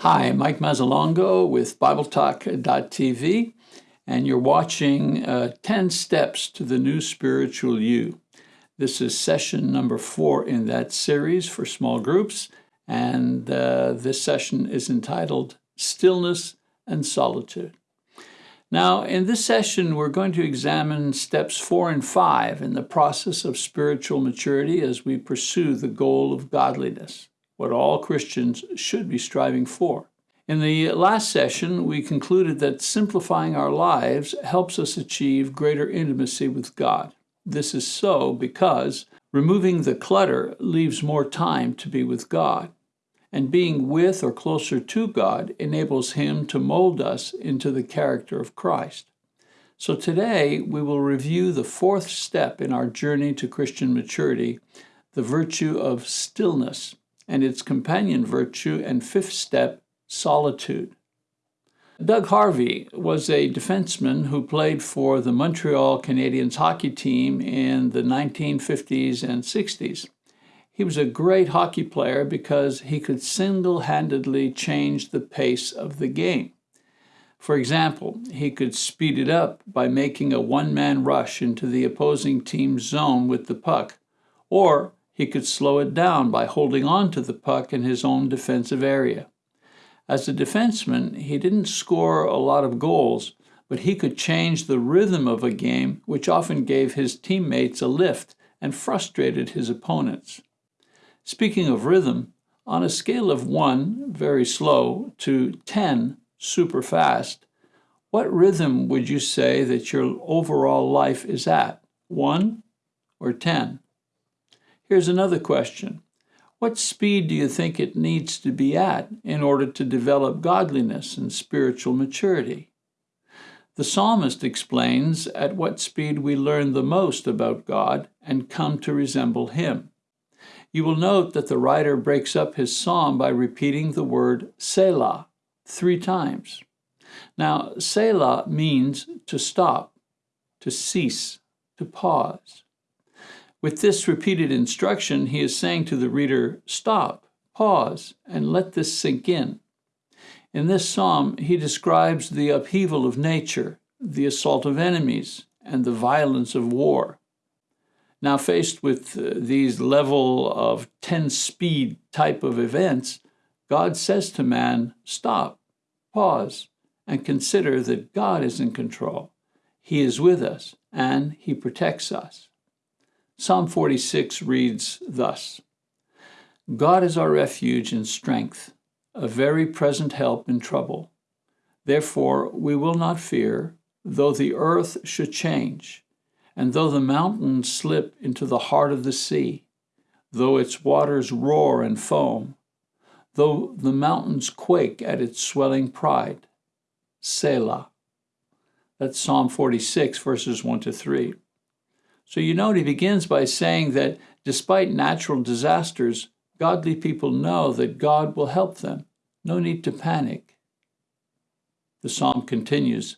Hi, Mike Mazzalongo with BibleTalk.tv, and you're watching uh, 10 Steps to the New Spiritual You. This is session number four in that series for small groups, and uh, this session is entitled Stillness and Solitude. Now, in this session, we're going to examine steps four and five in the process of spiritual maturity as we pursue the goal of godliness, what all Christians should be striving for. In the last session, we concluded that simplifying our lives helps us achieve greater intimacy with God. This is so because removing the clutter leaves more time to be with God and being with or closer to God enables Him to mold us into the character of Christ. So today we will review the fourth step in our journey to Christian maturity, the virtue of stillness, and its companion virtue and fifth step, solitude. Doug Harvey was a defenseman who played for the Montreal Canadiens hockey team in the 1950s and 60s. He was a great hockey player because he could single-handedly change the pace of the game. For example, he could speed it up by making a one-man rush into the opposing team's zone with the puck, or he could slow it down by holding on to the puck in his own defensive area. As a defenseman, he didn't score a lot of goals, but he could change the rhythm of a game, which often gave his teammates a lift and frustrated his opponents. Speaking of rhythm, on a scale of 1, very slow, to 10, super fast, what rhythm would you say that your overall life is at, 1 or 10? Here's another question. What speed do you think it needs to be at in order to develop godliness and spiritual maturity? The psalmist explains at what speed we learn the most about God and come to resemble Him. You will note that the writer breaks up his psalm by repeating the word Selah three times. Now, Selah means to stop, to cease, to pause. With this repeated instruction, he is saying to the reader, stop, pause, and let this sink in. In this psalm, he describes the upheaval of nature, the assault of enemies, and the violence of war. Now, faced with uh, these level of 10 speed type of events, God says to man, stop, pause, and consider that God is in control. He is with us, and he protects us. Psalm 46 reads thus, God is our refuge and strength, a very present help in trouble. Therefore we will not fear, though the earth should change, and though the mountains slip into the heart of the sea, though its waters roar and foam, though the mountains quake at its swelling pride, Selah. That's Psalm 46, verses 1 to 3. So you note he begins by saying that despite natural disasters, godly people know that God will help them. No need to panic. The psalm continues,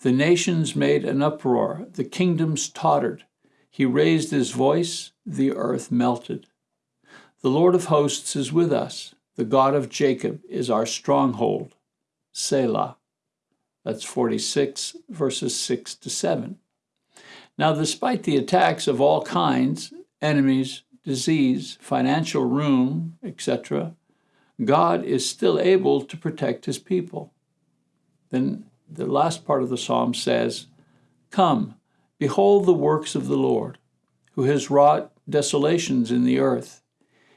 the nations made an uproar, the kingdoms tottered. He raised his voice, the earth melted. The Lord of hosts is with us. The God of Jacob is our stronghold. Selah. That's 46, verses 6 to 7. Now, despite the attacks of all kinds, enemies, disease, financial ruin, etc., God is still able to protect his people. Then the last part of the psalm says, Come, behold the works of the Lord, who has wrought desolations in the earth.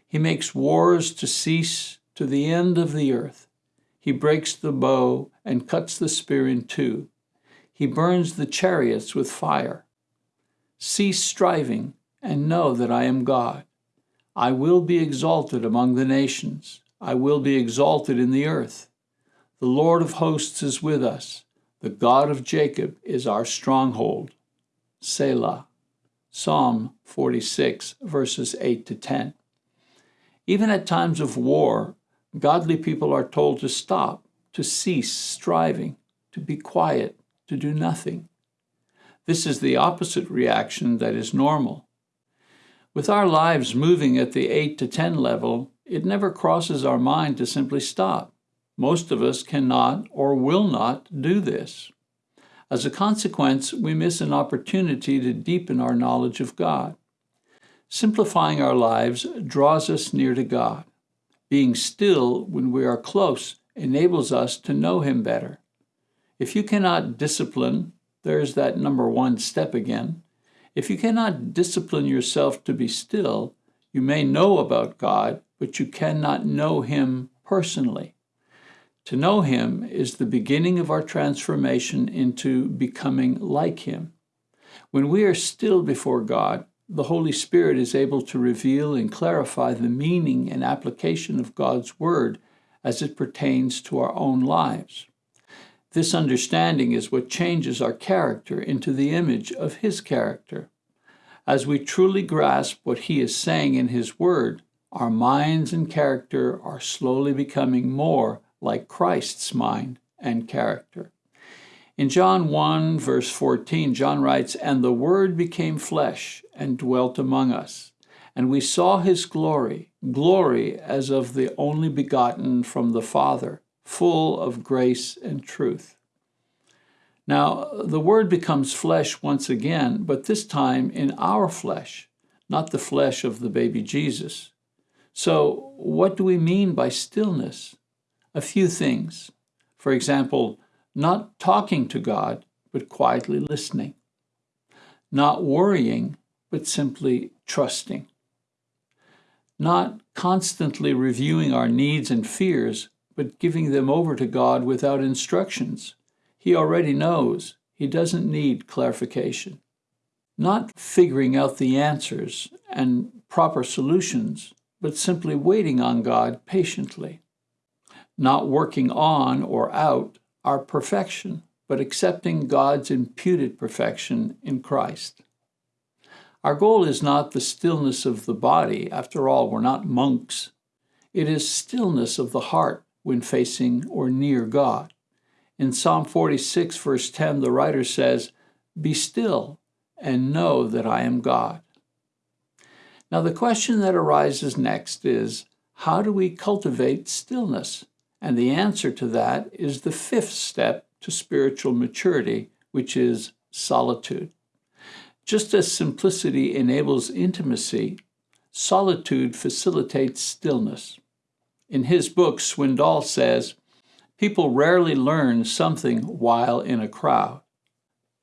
He makes wars to cease to the end of the earth. He breaks the bow and cuts the spear in two. He burns the chariots with fire. Cease striving and know that I am God. I will be exalted among the nations. I will be exalted in the earth. The Lord of hosts is with us. The God of Jacob is our stronghold. Selah. Psalm 46, verses 8 to 10. Even at times of war, godly people are told to stop, to cease striving, to be quiet, to do nothing. This is the opposite reaction that is normal. With our lives moving at the 8 to 10 level, it never crosses our mind to simply stop Most of us cannot or will not do this. As a consequence, we miss an opportunity to deepen our knowledge of God. Simplifying our lives draws us near to God. Being still when we are close enables us to know Him better. If you cannot discipline, there's that number one step again. If you cannot discipline yourself to be still, you may know about God, but you cannot know Him personally. To know Him is the beginning of our transformation into becoming like Him. When we are still before God, the Holy Spirit is able to reveal and clarify the meaning and application of God's Word as it pertains to our own lives. This understanding is what changes our character into the image of His character. As we truly grasp what He is saying in His Word, our minds and character are slowly becoming more like Christ's mind and character. In John 1, verse 14, John writes, And the Word became flesh and dwelt among us, and we saw his glory, glory as of the only begotten from the Father, full of grace and truth. Now, the Word becomes flesh once again, but this time in our flesh, not the flesh of the baby Jesus. So, what do we mean by stillness? A few things. For example, not talking to God, but quietly listening. Not worrying, but simply trusting. Not constantly reviewing our needs and fears, but giving them over to God without instructions. He already knows. He doesn't need clarification. Not figuring out the answers and proper solutions, but simply waiting on God patiently. Not working on or out our perfection, but accepting God's imputed perfection in Christ. Our goal is not the stillness of the body. After all, we're not monks. It is stillness of the heart when facing or near God. In Psalm 46, verse 10, the writer says, Be still and know that I am God. Now, the question that arises next is how do we cultivate stillness? And the answer to that is the fifth step to spiritual maturity, which is solitude. Just as simplicity enables intimacy, solitude facilitates stillness. In his book, Swindoll says, People rarely learn something while in a crowd.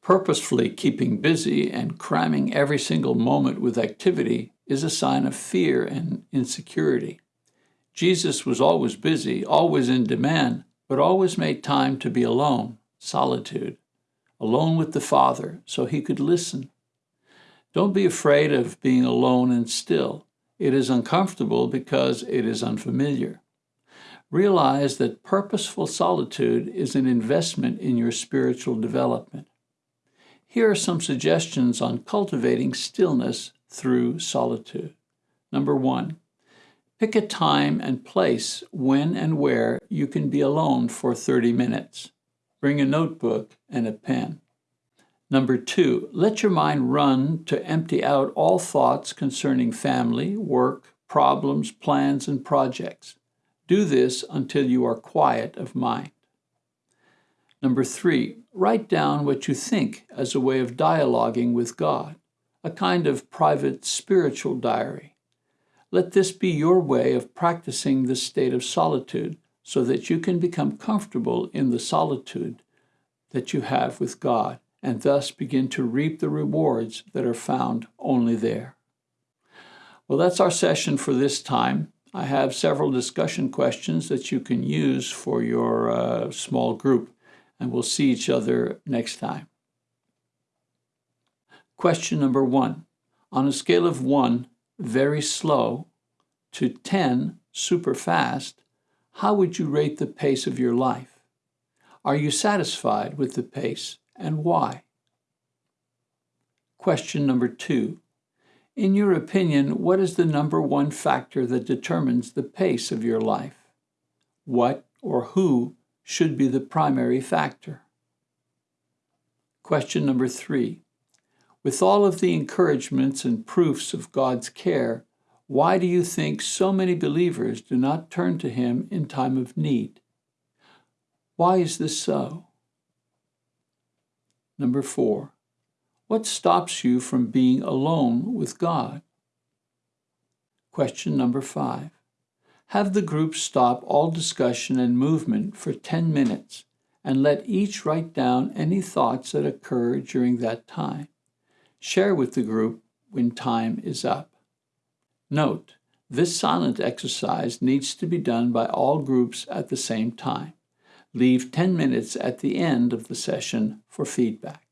Purposefully keeping busy and cramming every single moment with activity is a sign of fear and insecurity. Jesus was always busy, always in demand, but always made time to be alone, solitude, alone with the Father, so he could listen. Don't be afraid of being alone and still. It is uncomfortable because it is unfamiliar. Realize that purposeful solitude is an investment in your spiritual development. Here are some suggestions on cultivating stillness through solitude. Number one, Pick a time and place when and where you can be alone for 30 minutes. Bring a notebook and a pen. Number two, let your mind run to empty out all thoughts concerning family, work, problems, plans, and projects. Do this until you are quiet of mind. Number three, write down what you think as a way of dialoguing with God, a kind of private spiritual diary. Let this be your way of practicing this state of solitude so that you can become comfortable in the solitude that you have with God and thus begin to reap the rewards that are found only there. Well, that's our session for this time. I have several discussion questions that you can use for your uh, small group, and we'll see each other next time. Question number one On a scale of one, very slow, to 10, super fast, how would you rate the pace of your life? Are you satisfied with the pace and why? Question number two. In your opinion, what is the number one factor that determines the pace of your life? What or who should be the primary factor? Question number three. With all of the encouragements and proofs of God's care, why do you think so many believers do not turn to Him in time of need? Why is this so? Number four, what stops you from being alone with God? Question number five, have the group stop all discussion and movement for 10 minutes and let each write down any thoughts that occur during that time. Share with the group when time is up. Note, this silent exercise needs to be done by all groups at the same time. Leave 10 minutes at the end of the session for feedback.